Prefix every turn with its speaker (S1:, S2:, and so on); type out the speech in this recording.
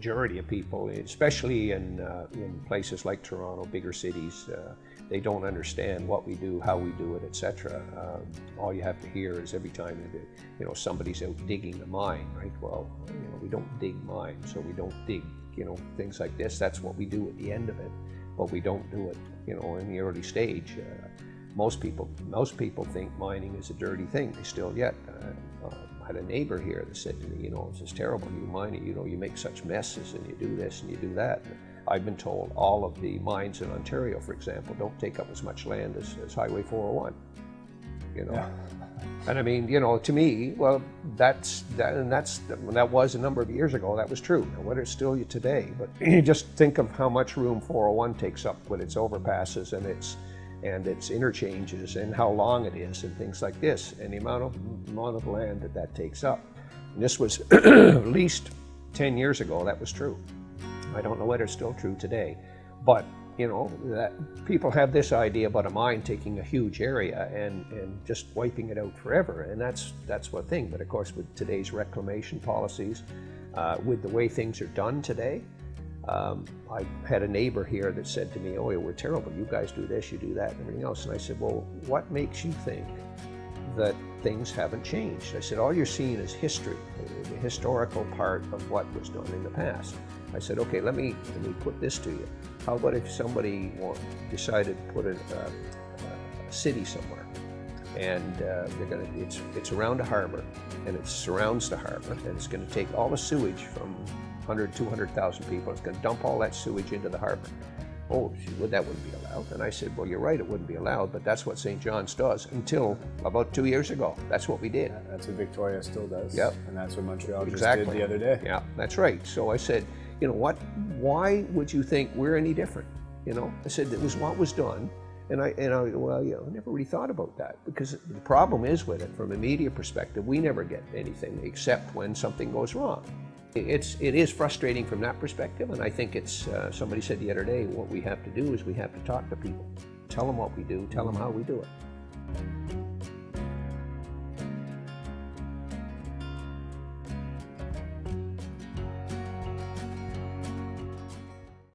S1: majority of people, especially in, uh, in places like Toronto, bigger cities, uh, they don't understand what we do, how we do it, etc. Um, all you have to hear is every time that, you know somebody's out digging a mine, right? Well, you know we don't dig mines, so we don't dig you know things like this. That's what we do at the end of it, but we don't do it you know in the early stage. Uh, most people most people think mining is a dirty thing. They still yet. Uh, uh, I had a neighbor here that said to me, you know, it's just terrible. You mining, you know, you make such messes and you do this and you do that. I've been told all of the mines in Ontario, for example, don't take up as much land as, as Highway 401. You know, yeah. and I mean, you know, to me, well, that's that, and that's that was a number of years ago. That was true. Now, it's still today? But you just think of how much room 401 takes up with its overpasses and its and its interchanges and how long it is and things like this and the amount of amount of land that that takes up. And this was at least 10 years ago. That was true. I don't know whether it's still true today, but you know that people have this idea about a mine taking a huge area and and just wiping it out forever, and that's that's one thing. But of course, with today's reclamation policies, uh, with the way things are done today, um, I had a neighbor here that said to me, "Oh, we're terrible. You guys do this, you do that, and everything else." And I said, "Well, what makes you think that things haven't changed?" I said, "All you're seeing is history, the historical part of what was done in the past." I said, okay, let me, let me put this to you. How about if somebody decided to put a, a, a city somewhere and uh, they're going to, it's, it's around a harbor and it surrounds the harbor and it's going to take all the sewage from 100, 200,000 people. It's going to dump all that sewage into the harbor. Oh, she would, that wouldn't be allowed. And I said, well, you're right, it wouldn't be allowed, but that's what St. John's does until about two years ago. That's what we did.
S2: Yeah, that's what Victoria still does.
S1: Yep.
S2: And that's what Montreal
S1: exactly.
S2: just did the other day.
S1: Yeah, that's right. So I said, you know what, why would you think we're any different? You know, I said it was what was done. And I, and I, well, you know, I never really thought about that because the problem is with it, from a media perspective, we never get anything except when something goes wrong. It's, it is frustrating from that perspective, and I think it's, uh, somebody said the other day, what we have to do is we have to talk to people. Tell them what we do, tell them how we do it.